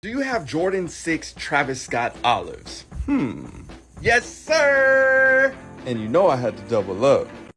Do you have Jordan 6 Travis Scott olives? Hmm. Yes, sir! And you know I had to double up.